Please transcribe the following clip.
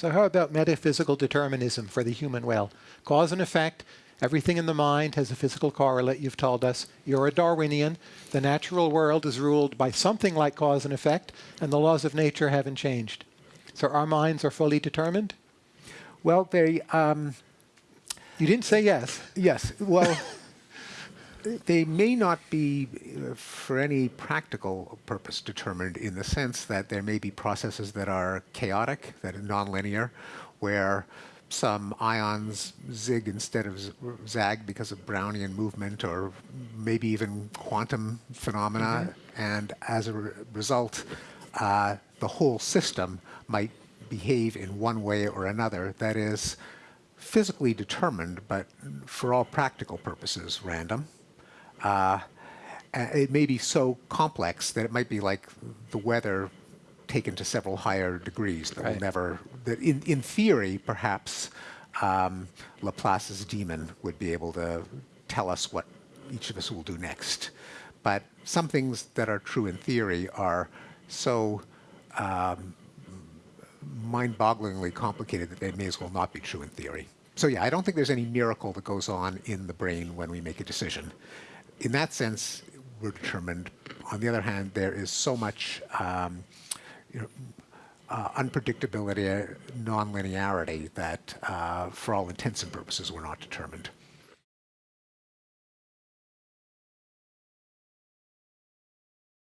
So how about metaphysical determinism for the human will? Cause and effect, everything in the mind has a physical correlate, you've told us. You're a Darwinian. The natural world is ruled by something like cause and effect, and the laws of nature haven't changed. So our minds are fully determined? Well, they, um, You didn't say yes. yes, well, they may not be uh, for any practical purpose determined in the sense that there may be processes that are chaotic, that are nonlinear, where some ions zig instead of zag because of Brownian movement or maybe even quantum phenomena. And as a re- result, uh, the whole system might behave in one way or another that is physically determined, but for all practical purposes, random. Uh, it may be so complex that it might be like the weather taken to several higher degrees that will never, that in, in theory, perhaps um, Laplace's demon would be able to tell us what each of us will do next. But some things that are true in theory are so um, mind-bogglingly complicated that they may as well not be true in theory. So yeah, I don't think there's any miracle that goes on in the brain when we make a decision. In that sense, we're determined. On the other hand, there is so much um, you know, uh, unpredictability, uh, nonlinearity that, uh, for all intents and purposes, we're not determined.